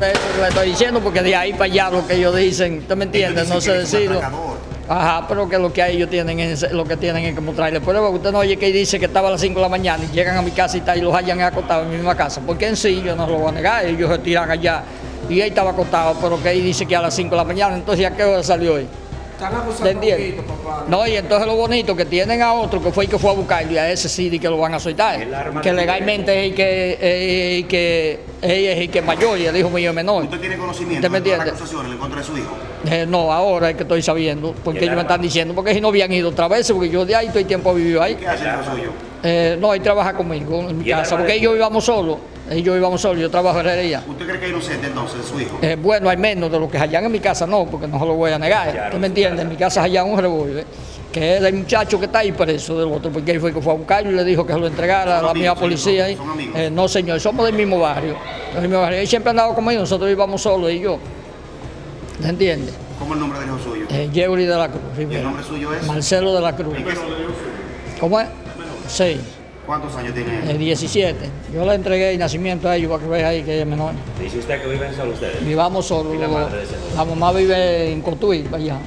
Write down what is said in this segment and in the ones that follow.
eso que le estoy diciendo, porque de ahí para allá lo que ellos dicen, ¿usted me entiende? Ellos No sé decirlo. Ajá, pero que lo que ellos tienen es lo que tienen es como traerle prueba. Usted no oye que dice que estaba a las 5 de la mañana y llegan a mi casa y, tal, y los hayan acostado en mi misma casa. Porque en sí yo no lo voy a negar, ellos se tiran allá y él estaba acostado, pero que ahí dice que a las 5 de la mañana, entonces ¿a qué hora salió hoy? Están ¿Te acusando a entiendes? Huguito, papá. No, y entonces lo bonito que tienen a otro que fue el que fue a buscarlo y a ese sí di que lo van a soltar. Que de legalmente es el que, es el que, es el que es mayor y el hijo mío es menor. ¿Usted tiene conocimiento ¿Usted me de las entiende? acusaciones en contra de su hijo? Eh, no, ahora es que estoy sabiendo, porque ¿Y el ellos me están diciendo, porque si no habían ido otra vez, porque yo de ahí todo el tiempo he vivido ahí. ¿Qué hace el hijo suyo? Eh, no, él trabaja conmigo en mi ¿Y el casa, porque de ellos íbamos solos, ellos íbamos solos, yo trabajo en herrería. ¿Usted cree que es inocente entonces su hijo? Eh, bueno, hay menos de lo que allá en mi casa, no, porque no se lo voy a negar. Claro, ¿Tú me entiendes? En mi casa allá un revólver, que es el muchacho que está ahí preso del otro, porque él fue que fue a buscarlo y le dijo que se lo entregara a ¿Son la misma policía. ahí. son amigos? Eh, no, señor, somos del mismo barrio. Del mismo barrio. Él siempre ha andado conmigo, nosotros íbamos solos y yo. ¿Me entiendes? ¿Cómo es el nombre del hijo suyo? Eh, Yeuri de la Cruz. ¿Y el nombre suyo es? Marcelo de la Cruz. ¿Y qué- ¿Cómo es? Sí, ¿Cuántos años tiene eh, 17. Yo le entregué el nacimiento a ellos para que vean ahí que ella es menor. Dice usted que viven solo ustedes. Vivamos solos. ¿Y la madre la mamá vive en Cotuí, allá,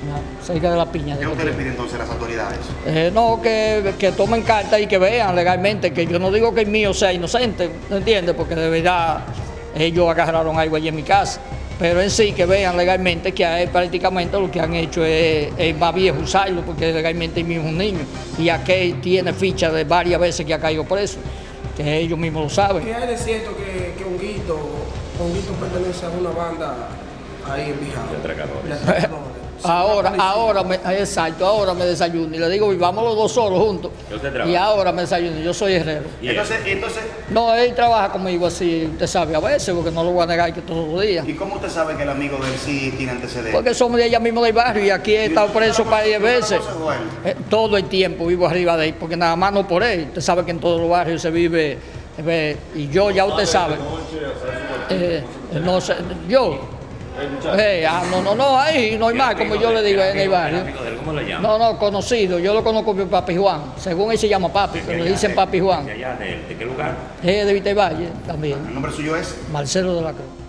cerca de la piña. de ¿Qué usted le pide entonces a las autoridades? Eh, no, que, que tomen carta y que vean legalmente, que yo no digo que el mío sea inocente, ¿no entiendes? Porque de verdad ellos agarraron algo allí en mi casa. Pero en sí que vean legalmente que a él prácticamente lo que han hecho es, es más viejo usarlo, porque legalmente el mismo es un niño. Y aquel tiene ficha de varias veces que ha caído preso, que ellos mismos lo saben. ¿Qué hay de cierto que, que Honguito, Honguito pertenece a una banda ahí en Bijao? De atracadores. Ahora, ahora, me, exacto, ahora me desayuno y le digo, vivamos los dos solos juntos. ¿Y ahora me desayuno, yo soy herrero. ¿Y Entonces, entonces, No, él trabaja conmigo así, usted sabe, a veces, porque no lo voy a negar que todos los días. ¿y cómo usted sabe que el amigo de él sí tiene antecedentes? Porque somos de allá mismo del barrio y aquí he estado preso varias veces. Eh, todo el tiempo vivo arriba de él, porque nada más no por él. Usted sabe que en todos los barrios se vive, eh, y yo ya usted sabe. Eh, no sé, yo. Eh, ah, no, no, no, ahí no hay más, como yo le digo en el barrio. amigo de él, ¿Cómo lo llama? No, no, conocido, yo lo conozco como Papi Juan. Según él se llama Papi, pero le dicen Papi Juan. ¿De allá? ¿De, qué lugar? Es de Vitevalle también. ¿El nombre suyo es? Marcelo de la Cruz.